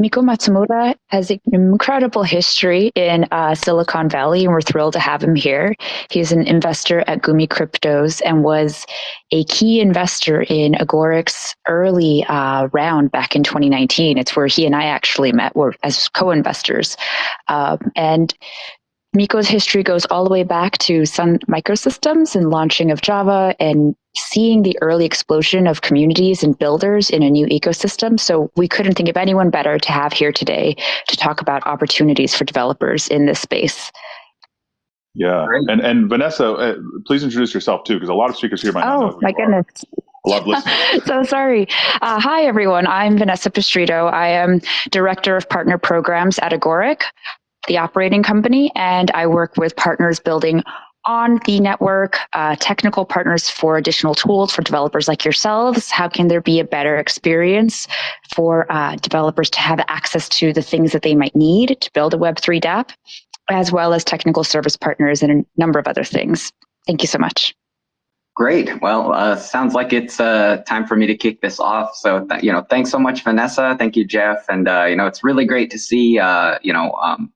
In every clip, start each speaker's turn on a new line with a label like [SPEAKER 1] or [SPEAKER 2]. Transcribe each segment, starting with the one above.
[SPEAKER 1] Miko Matsumura has an incredible history in uh, Silicon Valley, and we're thrilled to have him here. He's an investor at Gumi Cryptos and was a key investor in Agoric's early uh, round back in 2019. It's where he and I actually met were as co-investors. Um, and Miko's history goes all the way back to Sun Microsystems and launching of Java and seeing the early explosion of communities and builders in a new ecosystem. So we couldn't think of anyone better to have here today to talk about opportunities for developers in this space.
[SPEAKER 2] Yeah, Great. and and Vanessa, uh, please introduce yourself too, because a lot of speakers here might
[SPEAKER 1] oh,
[SPEAKER 2] not know.
[SPEAKER 1] Oh my goodness.
[SPEAKER 2] A lot of listeners.
[SPEAKER 1] so sorry. Uh, hi everyone. I'm Vanessa Pistrito. I am director of partner programs at Agoric, the operating company, and I work with partners building on the network, uh, technical partners for additional tools for developers like yourselves? How can there be a better experience for uh, developers to have access to the things that they might need to build a Web3 dApp, as well as technical service partners and a number of other things? Thank you so much.
[SPEAKER 3] Great. Well, uh, sounds like it's uh, time for me to kick this off. So, you know, thanks so much, Vanessa. Thank you, Jeff. And, uh, you know, it's really great to see, uh, you know, um,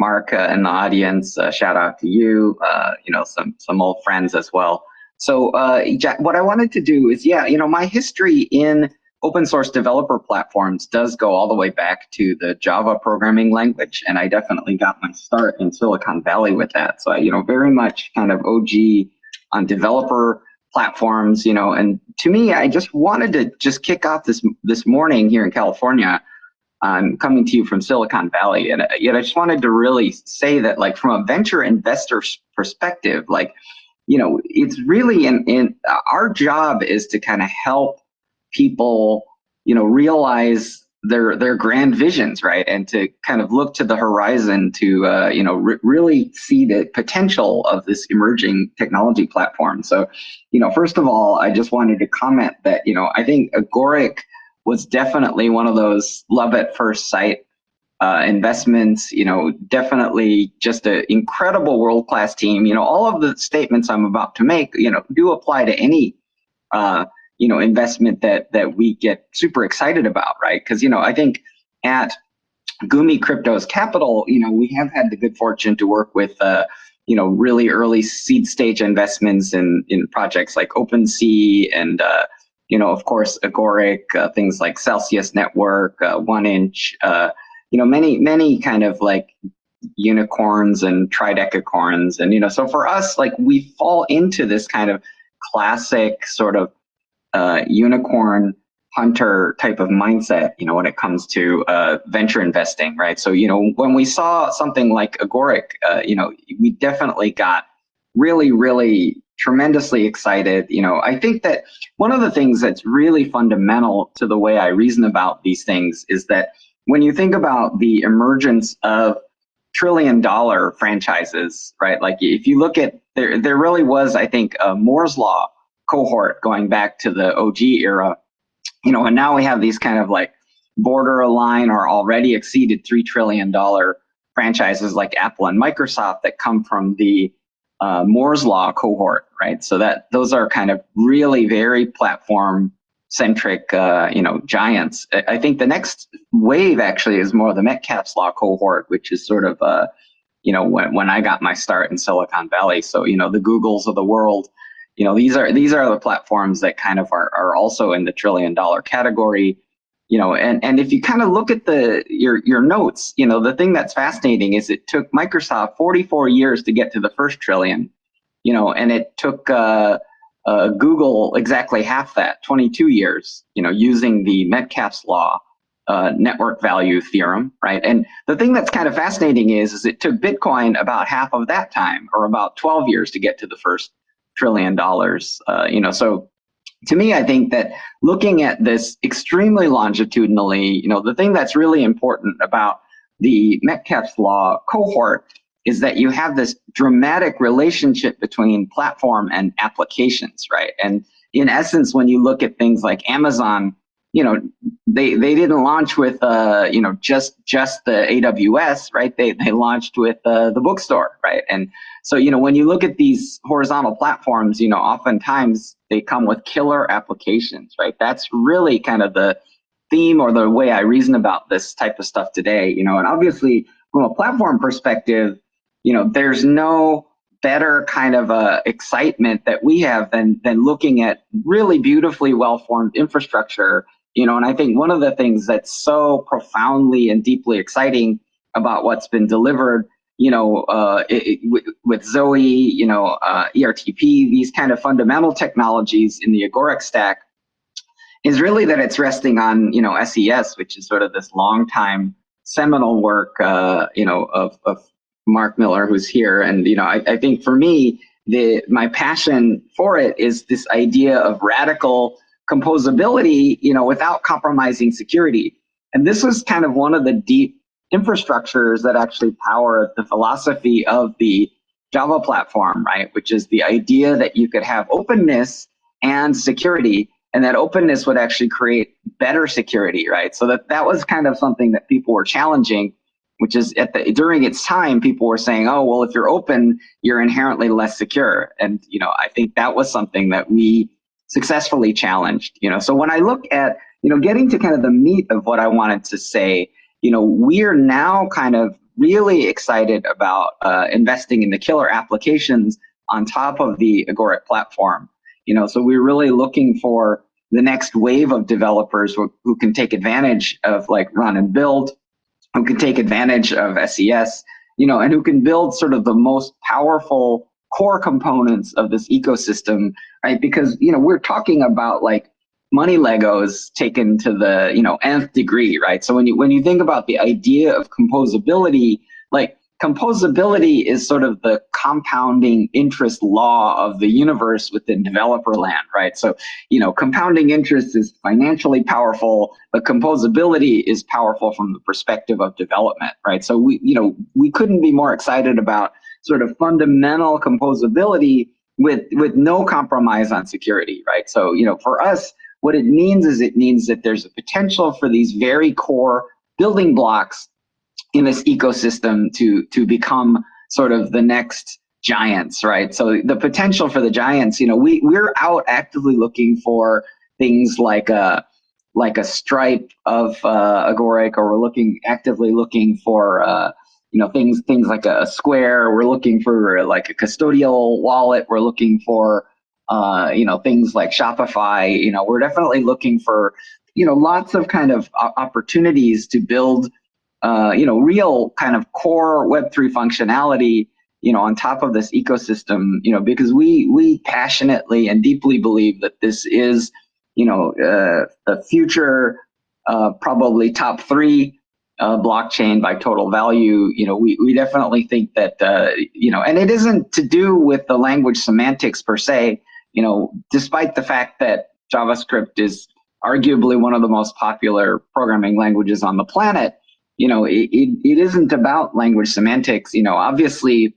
[SPEAKER 3] Mark uh, in the audience, uh, shout out to you, uh, you know, some, some old friends as well. So uh, Jack, what I wanted to do is, yeah, you know, my history in open source developer platforms does go all the way back to the Java programming language. And I definitely got my start in Silicon Valley with that. So, you know, very much kind of OG on developer platforms, you know, and to me, I just wanted to just kick off this this morning here in California I'm coming to you from Silicon Valley, and uh, yet I just wanted to really say that, like, from a venture investor perspective, like, you know, it's really in, in our job is to kind of help people, you know, realize their their grand visions, right, and to kind of look to the horizon to, uh, you know, really see the potential of this emerging technology platform. So, you know, first of all, I just wanted to comment that, you know, I think Agoric was definitely one of those love at first sight uh, investments, you know, definitely just an incredible world-class team. You know, all of the statements I'm about to make, you know, do apply to any, uh, you know, investment that that we get super excited about, right? Because, you know, I think at Gumi Cryptos Capital, you know, we have had the good fortune to work with, uh, you know, really early seed stage investments in in projects like OpenSea and uh, you know, of course, Agoric, uh, things like Celsius Network, uh, One Inch, uh, you know, many, many kind of like unicorns and tridecacorns. And, you know, so for us, like we fall into this kind of classic sort of uh, unicorn hunter type of mindset, you know, when it comes to uh, venture investing, right? So, you know, when we saw something like Agoric, uh, you know, we definitely got really, really tremendously excited. You know, I think that one of the things that's really fundamental to the way I reason about these things is that when you think about the emergence of trillion dollar franchises, right? Like if you look at there, there really was, I think, a Moore's law cohort going back to the OG era, you know, and now we have these kind of like borderline or already exceeded $3 trillion franchises like Apple and Microsoft that come from the uh, Moore's law cohort, right? So that those are kind of really very platform centric, uh, you know, giants. I think the next wave actually is more the Metcalfe's law cohort, which is sort of, uh, you know, when, when I got my start in Silicon Valley. So, you know, the Googles of the world, you know, these are these are the platforms that kind of are, are also in the trillion dollar category you know, and, and if you kind of look at the your your notes, you know, the thing that's fascinating is it took Microsoft 44 years to get to the first trillion, you know, and it took uh, uh, Google exactly half that, 22 years, you know, using the Metcalfe's law uh, network value theorem, right? And the thing that's kind of fascinating is, is it took Bitcoin about half of that time, or about 12 years to get to the first trillion dollars. Uh, you know, so to me, I think that looking at this extremely longitudinally, you know, the thing that's really important about the Metcalfe's law cohort is that you have this dramatic relationship between platform and applications, right? And in essence, when you look at things like Amazon, you know, they they didn't launch with uh, you know just just the AWS, right? They they launched with uh, the bookstore, right? And so you know when you look at these horizontal platforms, you know, oftentimes they come with killer applications, right? That's really kind of the theme or the way I reason about this type of stuff today, you know, and obviously from a platform perspective, you know, there's no better kind of uh, excitement that we have than than looking at really beautifully well-formed infrastructure, you know, and I think one of the things that's so profoundly and deeply exciting about what's been delivered you know, uh, it, it, with, Zoe, you know, uh, ERTP, these kind of fundamental technologies in the Agoric stack is really that it's resting on, you know, SES, which is sort of this long time seminal work, uh, you know, of, of Mark Miller, who's here. And, you know, I, I think for me, the my passion for it is this idea of radical composability, you know, without compromising security. And this was kind of one of the deep infrastructures that actually power the philosophy of the Java platform, right? Which is the idea that you could have openness and security, and that openness would actually create better security, right? So that that was kind of something that people were challenging, which is at the during its time, people were saying, oh, well, if you're open, you're inherently less secure. And you know, I think that was something that we successfully challenged. You know, so when I look at you know getting to kind of the meat of what I wanted to say you know, we're now kind of really excited about uh, investing in the killer applications on top of the Agoric platform. You know, so we're really looking for the next wave of developers who, who can take advantage of like run and build, who can take advantage of SES, you know, and who can build sort of the most powerful core components of this ecosystem, right? Because, you know, we're talking about like money Legos taken to the you know nth degree, right? So when you when you think about the idea of composability, like composability is sort of the compounding interest law of the universe within developer land, right? So, you know, compounding interest is financially powerful, but composability is powerful from the perspective of development, right? So we, you know, we couldn't be more excited about sort of fundamental composability with with no compromise on security, right? So, you know, for us, what it means is it means that there's a potential for these very core building blocks in this ecosystem to, to become sort of the next giants, right? So the potential for the giants, you know, we, we're out actively looking for things like a, like a stripe of uh, Agoric, or we're looking actively looking for uh, you know things things like a Square. We're looking for like a custodial wallet. We're looking for uh, you know, things like Shopify, you know, we're definitely looking for, you know, lots of kind of opportunities to build, uh, you know, real kind of core Web3 functionality, you know, on top of this ecosystem, you know, because we, we passionately and deeply believe that this is, you know, uh, the future, uh, probably top three uh, blockchain by total value, you know, we, we definitely think that, uh, you know, and it isn't to do with the language semantics per se, you know, despite the fact that JavaScript is arguably one of the most popular programming languages on the planet, you know, it, it, it isn't about language semantics. You know, obviously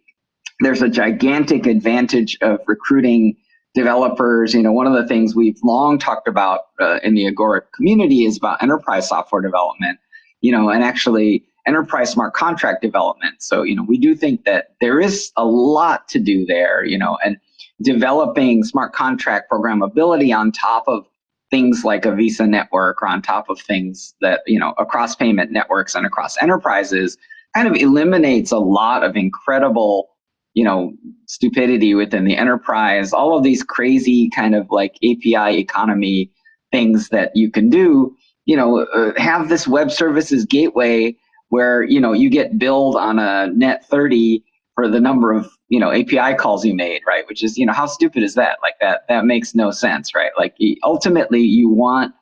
[SPEAKER 3] there's a gigantic advantage of recruiting developers. You know, one of the things we've long talked about uh, in the Agoric community is about enterprise software development, you know, and actually enterprise smart contract development. So, you know, we do think that there is a lot to do there, you know, and developing smart contract programmability on top of things like a Visa network or on top of things that, you know, across payment networks and across enterprises kind of eliminates a lot of incredible, you know, stupidity within the enterprise, all of these crazy kind of like API economy things that you can do, you know, uh, have this web services gateway where, you know, you get billed on a net 30 for the number of you know API calls you made, right? Which is you know how stupid is that? Like that that makes no sense, right? Like ultimately you want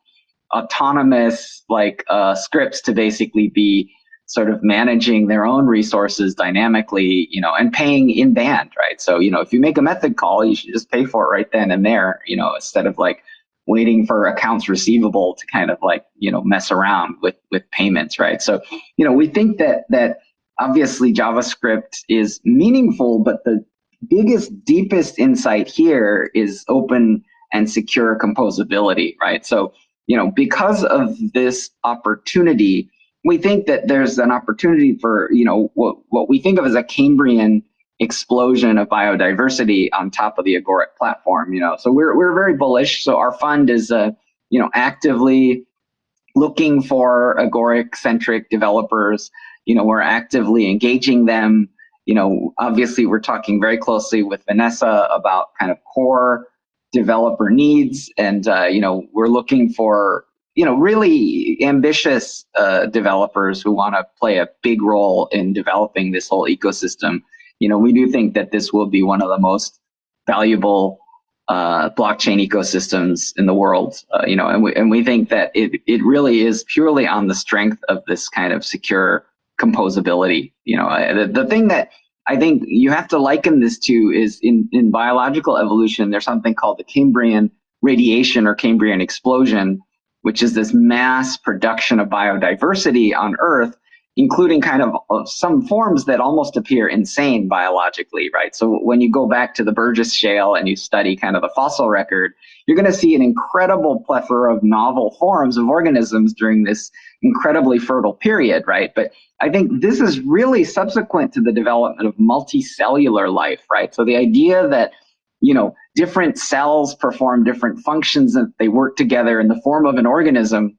[SPEAKER 3] autonomous like uh, scripts to basically be sort of managing their own resources dynamically, you know, and paying in band, right? So, you know, if you make a method call, you should just pay for it right then and there, you know, instead of like waiting for accounts receivable to kind of like, you know, mess around with with payments, right? So, you know, we think that that obviously JavaScript is meaningful, but the biggest, deepest insight here is open and secure composability, right? So, you know, because of this opportunity, we think that there's an opportunity for, you know, what, what we think of as a Cambrian explosion of biodiversity on top of the Agoric platform, you know. So we're, we're very bullish. So our fund is, uh, you know, actively looking for agoric-centric developers. You know, we're actively engaging them. You know, obviously we're talking very closely with Vanessa about kind of core developer needs, and uh, you know, we're looking for you know really ambitious uh, developers who want to play a big role in developing this whole ecosystem. You know, we do think that this will be one of the most valuable uh, blockchain ecosystems in the world, uh, you know, and we, and we think that it, it really is purely on the strength of this kind of secure composability. You know, the, the thing that I think you have to liken this to is in, in biological evolution, there's something called the Cambrian radiation or Cambrian explosion, which is this mass production of biodiversity on Earth including kind of, of, some forms that almost appear insane biologically, right? So when you go back to the Burgess Shale and you study kind of the fossil record, you're going to see an incredible plethora of novel forms of organisms during this incredibly fertile period, right? But I think this is really subsequent to the development of multicellular life, right? So the idea that you know different cells perform different functions and they work together in the form of an organism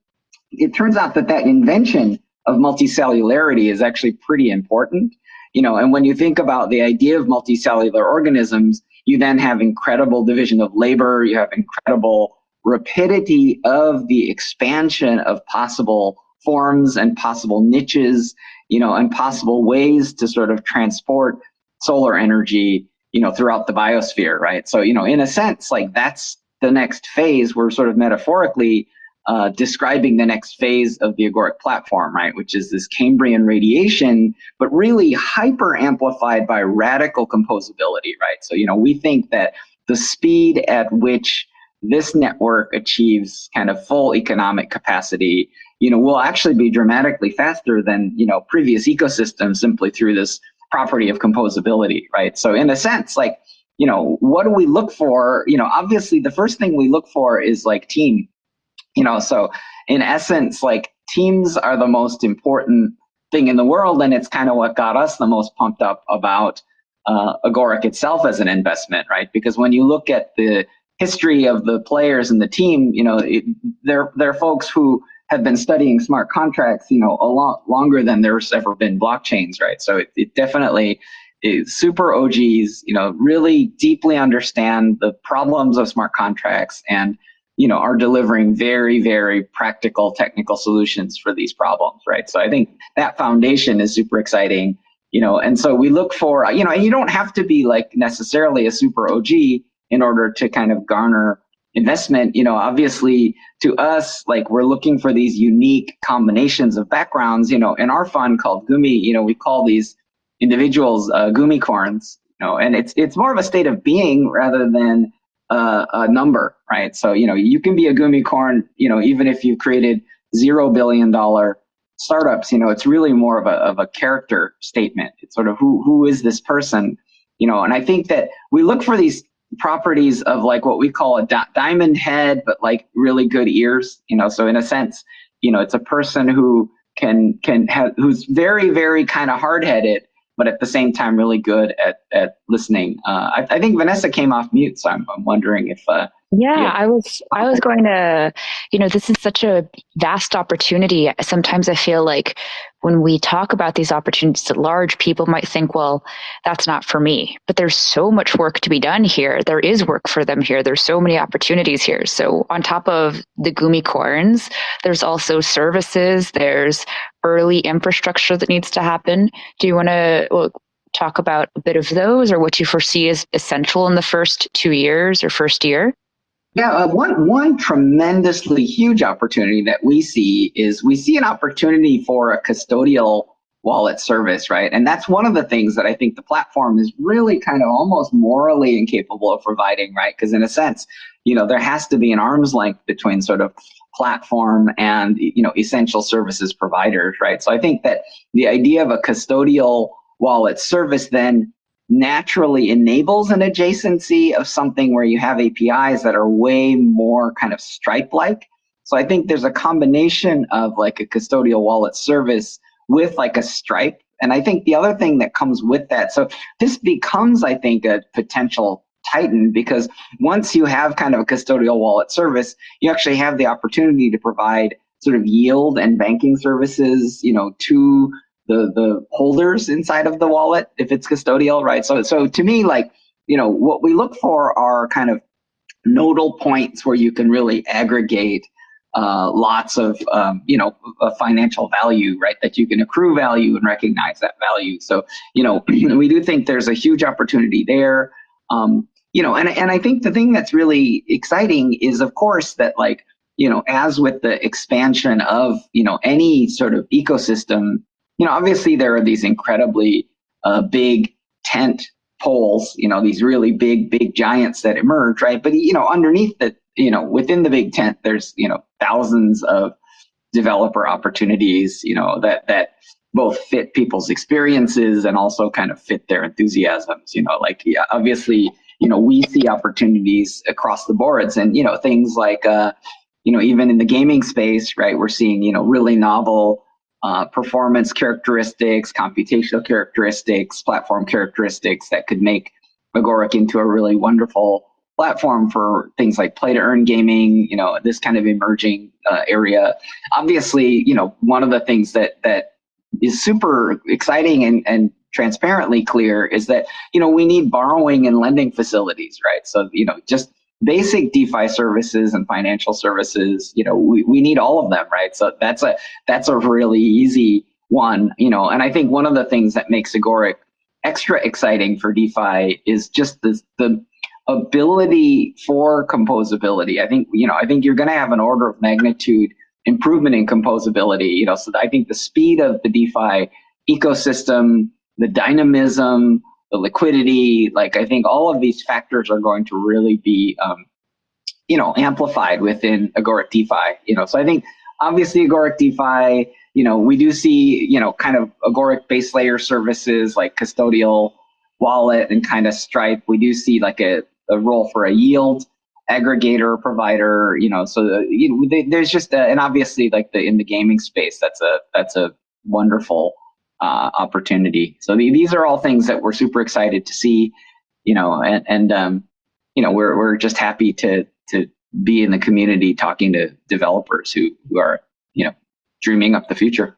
[SPEAKER 3] it turns out that that invention of multicellularity is actually pretty important. You know, and when you think about the idea of multicellular organisms, you then have incredible division of labor, you have incredible rapidity of the expansion of possible forms and possible niches, you know, and possible ways to sort of transport solar energy, you know, throughout the biosphere, right? So, you know, in a sense, like that's the next phase. We're sort of metaphorically uh, describing the next phase of the agoric platform, right, which is this Cambrian radiation, but really hyper amplified by radical composability, right? So, you know, we think that the speed at which this network achieves kind of full economic capacity, you know, will actually be dramatically faster than, you know, previous ecosystems simply through this property of composability, right? So in a sense, like, you know, what do we look for? You know, obviously the first thing we look for is like team you know so in essence like teams are the most important thing in the world and it's kind of what got us the most pumped up about uh, agoric itself as an investment right? Because when you look at the history of the players and the team you know it, they're they're folks who have been studying smart contracts you know a lot longer than there's ever been blockchains right? So it, it definitely is super og's you know really deeply understand the problems of smart contracts and you know, are delivering very, very practical technical solutions for these problems, right? So I think that foundation is super exciting, you know, and so we look for, you know, and you don't have to be like necessarily a super OG in order to kind of garner investment, you know, obviously to us, like we're looking for these unique combinations of backgrounds, you know, in our fund called Gumi, you know, we call these individuals uh, Gumicorns, you know, and it's, it's more of a state of being rather than uh, a number, right? So, you know, you can be a Gumicorn, you know, even if you've created zero billion dollar startups, you know, it's really more of a, of a character statement. It's sort of who, who is this person, you know, and I think that we look for these properties of like what we call a di diamond head, but like really good ears, you know, so in a sense, you know, it's a person who can, can have, who's very, very kind of hard headed, but at the same time really good at at listening. Uh, I, I, think Vanessa came off mute, so I'm, I'm wondering if. Uh,
[SPEAKER 1] yeah, yeah, I was I was going to, you know, this is such a vast opportunity. Sometimes I feel like when we talk about these opportunities at large, people might think, well, that's not for me. But there's so much work to be done here. There is work for them here. There's so many opportunities here. So on top of the Gumicorns, there's also services, there's early infrastructure that needs to happen. Do you want to well, talk about a bit of those or what you foresee as essential in the first two years or first year?
[SPEAKER 3] Yeah, uh, one one tremendously huge opportunity that we see is we see an opportunity for a custodial wallet service, right? And that's one of the things that I think the platform is really kind of almost morally incapable of providing, right? Because in a sense, you know, there has to be an arm's length between sort of platform and you know essential services providers, right? So I think that the idea of a custodial wallet service then naturally enables an adjacency of something where you have APIs that are way more kind of Stripe-like. So I think there's a combination of like a custodial wallet service with like a Stripe. And I think the other thing that comes with that, so this becomes, I think, a potential titan because once you have kind of a custodial wallet service, you actually have the opportunity to provide sort of yield and banking services, you know, to the the holders inside of the wallet if it's custodial, right? So so to me, like you know, what we look for are kind of nodal points where you can really aggregate uh, lots of um, you know financial value, right? That you can accrue value and recognize that value. So you know, we do think there's a huge opportunity there. Um, you know, and and I think the thing that's really exciting is, of course, that like you know, as with the expansion of you know any sort of ecosystem, you know, obviously there are these incredibly uh, big tent poles, you know, these really big, big giants that emerge, right? But, you know, underneath that, you know, within the big tent, there's, you know, thousands of developer opportunities, you know, that, that both fit people's experiences and also kind of fit their enthusiasms, you know, like, yeah, obviously, you know, we see opportunities across the boards and, you know, things like, uh, you know, even in the gaming space, right, we're seeing, you know, really novel uh, performance characteristics, computational characteristics, platform characteristics that could make Agoric into a really wonderful platform for things like play to earn gaming, you know, this kind of emerging uh, area. Obviously, you know, one of the things that that is super exciting and, and transparently clear is that, you know, we need borrowing and lending facilities, right? So, you know, just basic DeFi services and financial services, you know, we, we need all of them, right? So that's a that's a really easy one, you know, and I think one of the things that makes Agoric extra exciting for DeFi is just the the ability for composability. I think, you know, I think you're gonna have an order of magnitude improvement in composability, you know, so I think the speed of the DeFi ecosystem, the dynamism, the liquidity, like I think all of these factors are going to really be, um, you know, amplified within Agoric DeFi. You know, so I think obviously Agoric DeFi, you know, we do see, you know, kind of Agoric base layer services like custodial wallet and kind of Stripe. We do see like a, a role for a yield aggregator provider. You know, so the, you know, there's just a, and obviously like the in the gaming space, that's a that's a wonderful uh, opportunity. So the, these are all things that we're super excited to see, you know, and, and um, you know, we're, we're just happy to, to be in the community talking to developers who, who are, you know, dreaming up the future.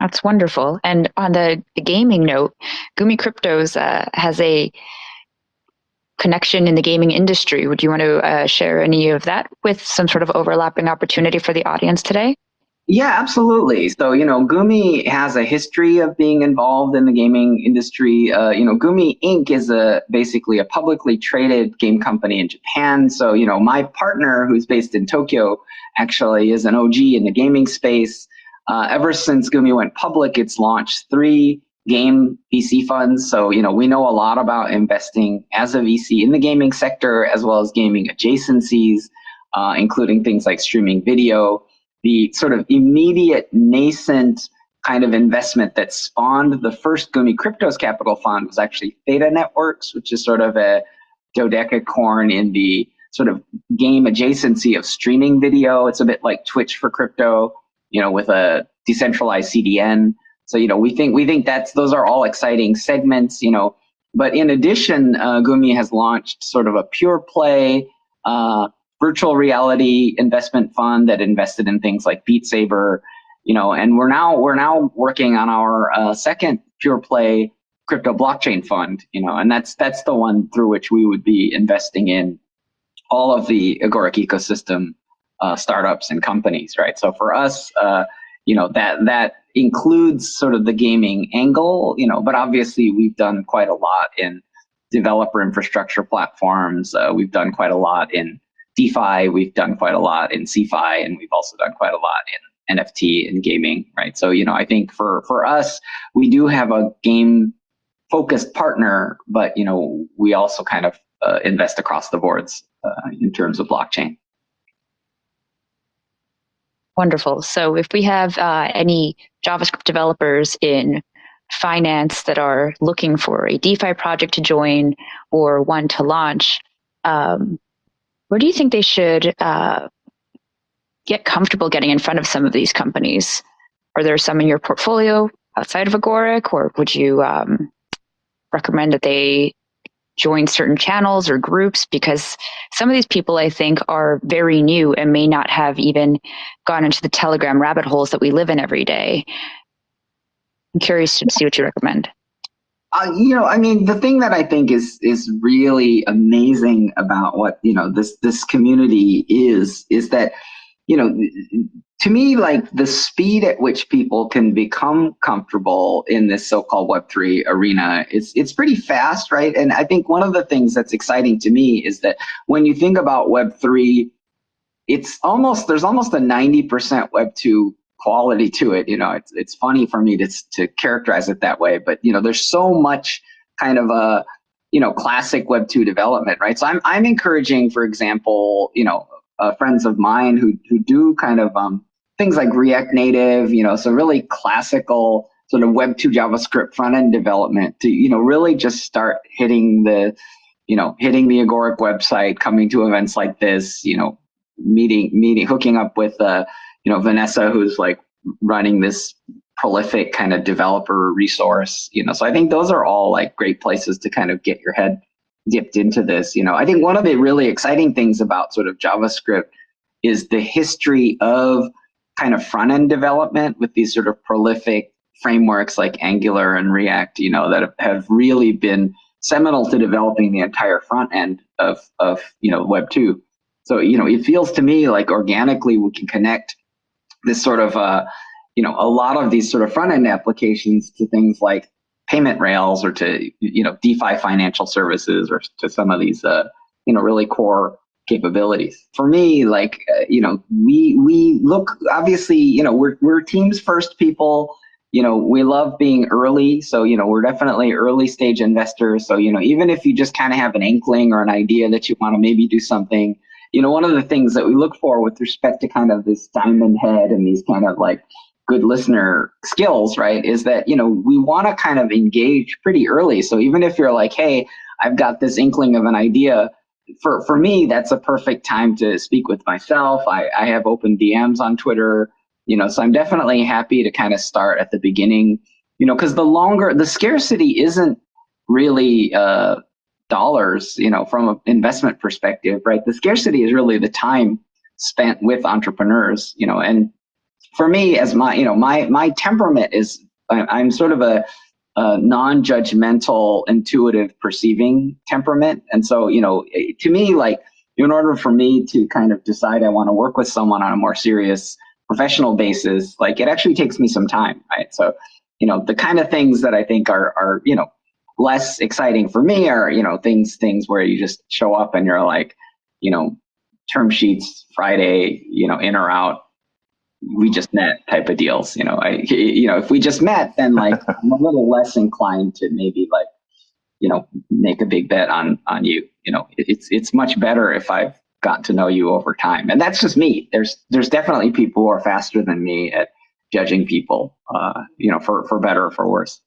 [SPEAKER 1] That's wonderful. And on the, gaming note, Gumi Cryptos uh, has a connection in the gaming industry. Would you want to uh, share any of that with some sort of overlapping opportunity for the audience today?
[SPEAKER 3] Yeah, absolutely. So, you know, Gumi has a history of being involved in the gaming industry. Uh, you know, Gumi Inc. is a basically a publicly traded game company in Japan. So, you know, my partner, who's based in Tokyo, actually is an OG in the gaming space. Uh, ever since Gumi went public, it's launched three game VC funds. So, you know, we know a lot about investing as a VC in the gaming sector, as well as gaming adjacencies, uh, including things like streaming video the sort of immediate nascent kind of investment that spawned the first Gumi Cryptos Capital Fund was actually Theta Networks, which is sort of a dodecacorn in the sort of game adjacency of streaming video. It's a bit like Twitch for crypto, you know, with a decentralized CDN. So, you know, we think we think that's those are all exciting segments, you know. But in addition, uh, Gumi has launched sort of a pure play uh, virtual reality investment fund that invested in things like Beat Saber, you know, and we're now we're now working on our uh, second pure play crypto blockchain fund, you know, and that's that's the one through which we would be investing in all of the Agoric ecosystem uh, startups and companies, right? So for us, uh, you know, that that includes sort of the gaming angle, you know, but obviously we've done quite a lot in developer infrastructure platforms. Uh, we've done quite a lot in DeFi, we've done quite a lot in CeFi, and we've also done quite a lot in NFT and gaming, right? So, you know, I think for for us, we do have a game focused partner, but you know, we also kind of uh, invest across the boards uh, in terms of blockchain.
[SPEAKER 1] Wonderful. So, if we have uh, any JavaScript developers in finance that are looking for a DeFi project to join or one to launch, um, where do you think they should uh, get comfortable getting in front of some of these companies? Are there some in your portfolio outside of Agoric, or would you um, recommend that they join certain channels or groups because some of these people I think are very new and may not have even gone into the Telegram rabbit holes that we live in every day. I'm curious to see what you recommend.
[SPEAKER 3] Uh, you know, I mean, the thing that I think is is really amazing about what you know this this community is is that you know to me like the speed at which people can become comfortable in this so-called web3 arena it's it's pretty fast right? And i think one of the things that's exciting to me is that when you think about web3 it's almost there's almost a 90% web2 quality to it. You know, it's it's funny for me to to characterize it that way, but you know, there's so much kind of a you know classic Web two development, right? So I'm I'm encouraging, for example, you know, uh, friends of mine who who do kind of um, things like React Native, you know, so really classical sort of Web two JavaScript front end development to you know really just start hitting the you know hitting the Agoric website, coming to events like this, you know, meeting meeting hooking up with uh, you know, Vanessa, who's like running this prolific kind of developer resource, you know, so I think those are all like great places to kind of get your head dipped into this. You know, I think one of the really exciting things about sort of JavaScript is the history of kind of front end development with these sort of prolific frameworks like Angular and React, you know, that have really been seminal to developing the entire front end of, of you know, Web 2. So, you know, it feels to me like organically we can connect this sort of, uh, you know, a lot of these sort of front end applications to things like payment rails or to, you know, DeFi financial services or to some of these, uh, you know, really core capabilities. For me, like, uh, you know, we, we look, obviously, you know, we're, we're teams first people, you know, we love being early. So, you know, we're definitely early stage investors. So, you know, even if you just kind of have an inkling or an idea that you want to maybe do something, you know, one of the things that we look for with respect to kind of this diamond head and these kind of like good listener skills, right, is that, you know, we want to kind of engage pretty early. So even if you're like, hey, I've got this inkling of an idea, for, for me, that's a perfect time to speak with myself. I, I have open DMs on Twitter, you know, so I'm definitely happy to kind of start at the beginning, you know, because the longer, the scarcity isn't really uh, dollars, you know, from an investment perspective, right? The scarcity is really the time spent with entrepreneurs, you know, and for me as my, you know, my, my temperament is, I'm sort of a, a non-judgmental, intuitive perceiving temperament. And so, you know, to me, like, in order for me to kind of decide I want to work with someone on a more serious professional basis, like it actually takes me some time, right? So, you know, the kind of things that I think are, are, you know, less exciting for me are you know things things where you just show up and you're like you know term sheets friday you know in or out we just met type of deals you know. I you know if we just met then like i'm a little less inclined to maybe like you know make a big bet on on you you know. It's it's much better if i've gotten to know you over time. And that's just me. There's there's definitely people who are faster than me at judging people uh you know for for better or for worse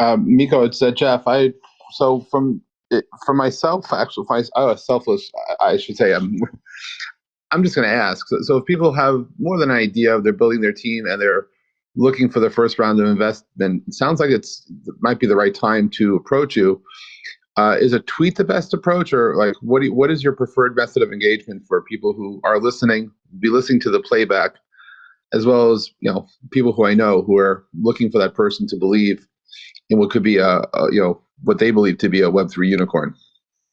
[SPEAKER 4] um, Miko, it's uh, Jeff. I so from for myself, actually, I, oh, selfless, I, I should say. I'm I'm just going to ask. So, so, if people have more than an idea of they're building their team and they're looking for the first round of investment, it sounds like it's it might be the right time to approach you. Uh, is a tweet the best approach, or like what? You, what is your preferred method of engagement for people who are listening, be listening to the playback, as well as you know people who I know who are looking for that person to believe in what could be a, a you know what they believe to be a Web three unicorn.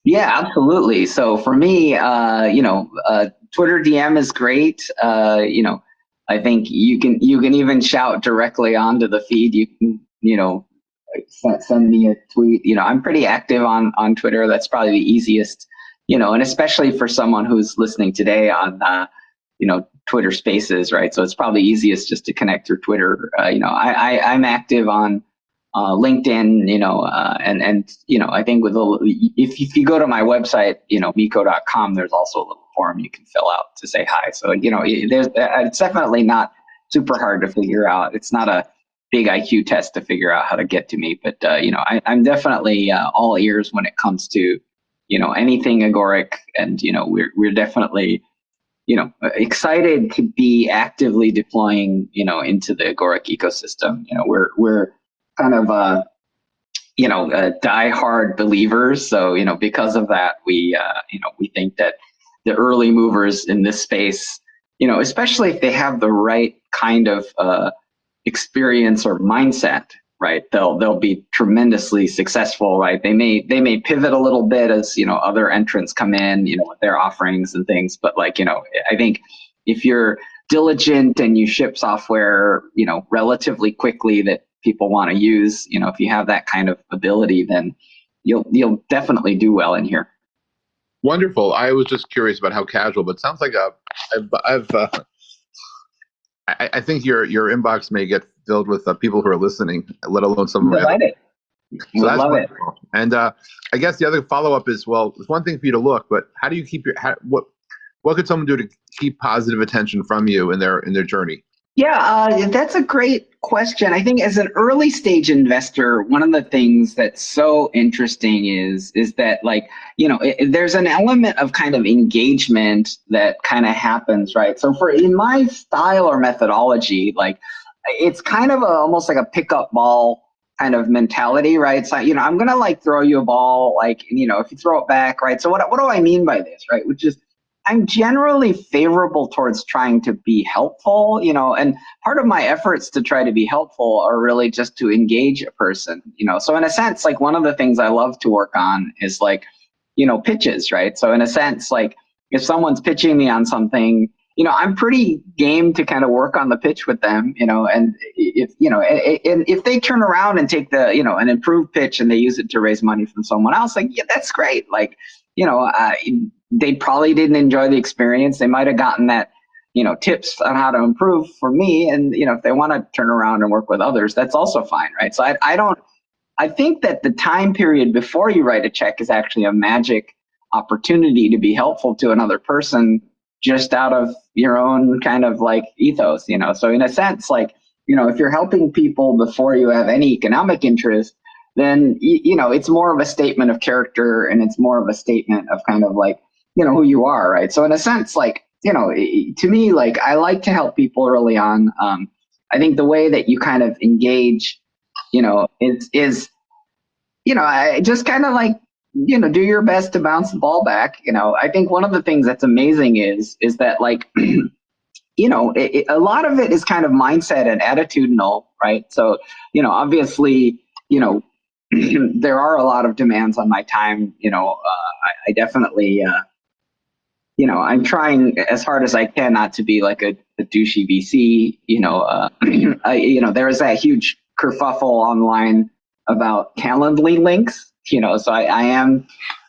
[SPEAKER 3] Yeah, absolutely. So for me, uh, you know, uh, Twitter DM is great. Uh, you know, I think you can you can even shout directly onto the feed. You can you know send me a tweet. You know, I'm pretty active on on Twitter. That's probably the easiest. You know, and especially for someone who's listening today on uh, you know Twitter Spaces, right? So it's probably easiest just to connect through Twitter. Uh, you know, I, I I'm active on uh, LinkedIn, you know, uh, and and you know, I think with a, if if you go to my website, you know, miko.com, there's also a little form you can fill out to say hi. So you know, there's it's definitely not super hard to figure out. It's not a big IQ test to figure out how to get to me, but uh, you know, I, am definitely uh, all ears when it comes to you know anything agoric, and you know, we're we're definitely you know excited to be actively deploying you know into the agoric ecosystem. You know, we're we're kind of uh, you know, uh, die-hard believers. So, you know, because of that, we, uh, you know, we think that the early movers in this space, you know, especially if they have the right kind of uh, experience or mindset, right? They'll they'll be tremendously successful, right? They may they may pivot a little bit as you know other entrants come in, you know, with their offerings and things. But like you know, I think if you're diligent and you ship software, you know, relatively quickly that people want to use, you know, if you have that kind of ability, then you'll you'll definitely do well in here.
[SPEAKER 4] Wonderful. I was just curious about how casual, but sounds like a, I've, I've uh, I, I, think your your inbox may get filled with uh, people who are listening, let alone some.
[SPEAKER 3] Delighted.
[SPEAKER 4] So that's love wonderful. it. And uh, I guess the other follow up is well, it's one thing for you to look, but how do you keep your how, what what could someone do to keep positive attention from you in their in their journey?
[SPEAKER 3] Yeah, uh, that's a great question. I think as an early stage investor, one of the things that's so interesting is is that like you know it, there's an element of kind of engagement that kind of happens, right? So for in my style or methodology, like it's kind of a, almost like a pickup ball kind of mentality, right? So you know I'm gonna like throw you a ball, like you know if you throw it back, right? So what what do I mean by this, right? Which is I'm generally favorable towards trying to be helpful, you know, and part of my efforts to try to be helpful are really just to engage a person, you know. So in a sense, like one of the things I love to work on is like, you know, pitches, right? So in a sense, like if someone's pitching me on something, you know, I'm pretty game to kind of work on the pitch with them, you know, and if, you know, and if they turn around and take the, you know, an improved pitch and they use it to raise money from someone else, like, yeah, that's great. Like, you know, uh, they probably didn't enjoy the experience. They might have gotten that, you know, tips on how to improve for me. And, you know, if they want to turn around and work with others, that's also fine, right? So I, I don't, I think that the time period before you write a check is actually a magic opportunity to be helpful to another person just out of your own kind of like ethos, you know? So in a sense, like, you know, if you're helping people before you have any economic interest, then, you know, it's more of a statement of character and it's more of a statement of kind of like, you know who you are right? So in a sense like you know to me like i like to help people early on. Um, i think the way that you kind of engage you know is is you know i just kind of like you know do your best to bounce the ball back you know? I think one of the things that's amazing is is that like you know it, it, a lot of it is kind of mindset and attitudinal right? So you know obviously you know there are a lot of demands on my time you know uh, I, I, definitely uh, you know, I'm trying as hard as I can not to be like a, a douchey VC. You know, uh, I, you know, there is that huge kerfuffle online about Calendly links. You know, so I, I am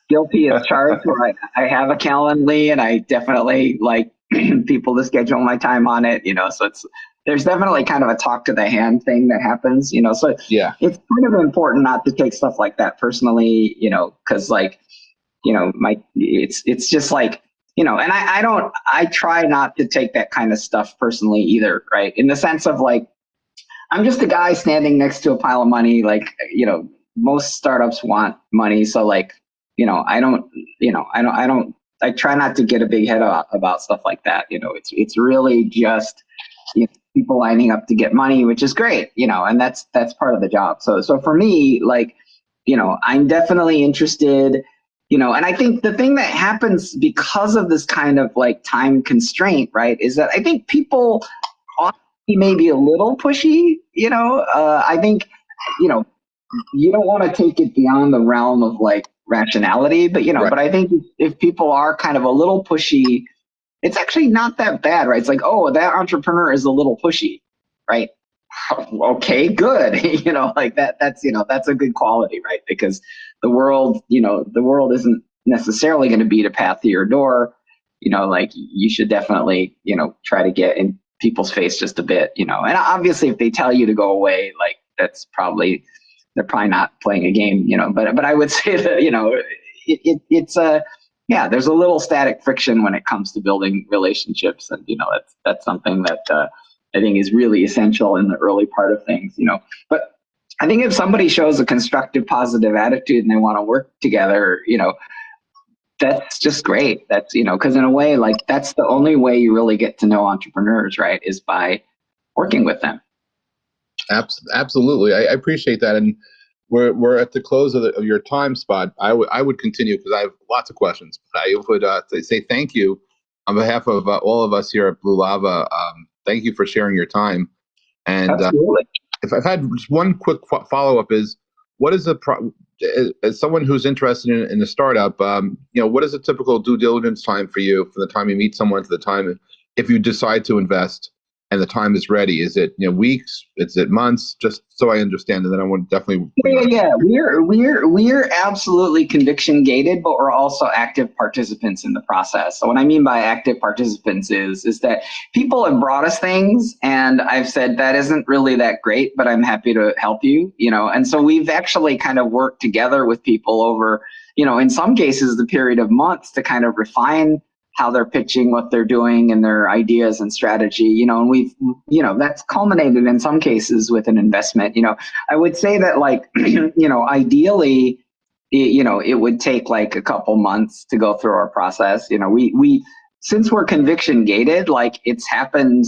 [SPEAKER 3] guilty as charged. where I, I have a Calendly, and I definitely like people to schedule my time on it. You know, so it's there's definitely kind of a talk to the hand thing that happens. You know, so
[SPEAKER 4] yeah,
[SPEAKER 3] it's kind of important not to take stuff like that personally. You know, because like, you know, my it's it's just like you know, and I, I don't, I try not to take that kind of stuff personally either, right? In the sense of like, I'm just a guy standing next to a pile of money. Like, you know, most startups want money. So like, you know, I don't, you know, I don't, I don't, I try not to get a big head about, about stuff like that. You know, it's, it's really just you know, people lining up to get money, which is great, you know, and that's, that's part of the job. So, so for me, like, you know, I'm definitely interested you know and i think the thing that happens because of this kind of like time constraint right is that i think people maybe a little pushy you know? Uh, i think you know you don't want to take it beyond the realm of like rationality but you know right. but i think if people are kind of a little pushy it's actually not that bad right? It's like oh that entrepreneur is a little pushy right? Okay good you know like that that's you know that's a good quality right? Because the world, you know, the world isn't necessarily going to beat a path to your door. You know, like you should definitely, you know, try to get in people's face just a bit, you know. And obviously, if they tell you to go away, like that's probably they're probably not playing a game, you know. But but I would say that you know, it, it it's a yeah, there's a little static friction when it comes to building relationships, and you know that's that's something that uh, I think is really essential in the early part of things, you know. But I think if somebody shows a constructive, positive attitude and they want to work together, you know, that's just great. That's, you know, because in a way, like that's the only way you really get to know entrepreneurs, right? Is by working with them.
[SPEAKER 4] Absolutely. I, appreciate that. And we're we're at the close of, the, of your time spot. I would I would continue because I have lots of questions. But I would uh, say- say thank you on behalf of uh, all of us here at Blue Lava. Um, thank you for sharing your time. And uh,
[SPEAKER 3] Absolutely.
[SPEAKER 4] If I've had just one quick fo- follow up is what is the pro- as- as someone who's interested in, in a startup, um, you know, what is a typical due diligence time for you from the time you meet someone to the time if you decide to invest and the time is ready? Is it you know weeks? Is it months? Just so I understand, and then I want definitely.
[SPEAKER 3] Yeah, yeah, we're we're we're absolutely conviction gated, but we're also active participants in the process. So what I mean by active participants is is that people have brought us things, and I've said that isn't really that great, but I'm happy to help you, you know. And so we've actually kind of worked together with people over, you know, in some cases the period of months to kind of refine how they're pitching what they're doing and their ideas and strategy you know and we've you know that's culminated in some cases with an investment you know. I would say that like you know ideally it, you know it would take like a couple months to go through our process you know. We we since we're conviction gated like it's happened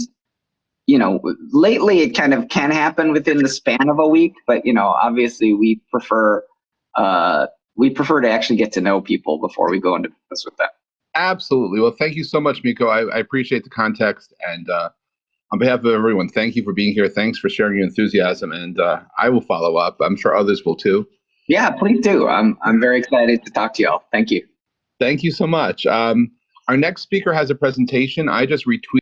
[SPEAKER 3] you know lately it kind of can happen within the span of a week but you know obviously we prefer uh we prefer to actually get to know people before we go into business with them
[SPEAKER 4] Absolutely. Well, thank you so much, Miko. I, I appreciate the context. And uh, on behalf of everyone, thank you for being here. Thanks for sharing your enthusiasm. And uh, I will follow up. I'm sure others will too.
[SPEAKER 3] Yeah, please do. I'm I'm very excited to talk to y'all. Thank you.
[SPEAKER 4] Thank you so much. Um, our next speaker has a presentation. I just retweeted.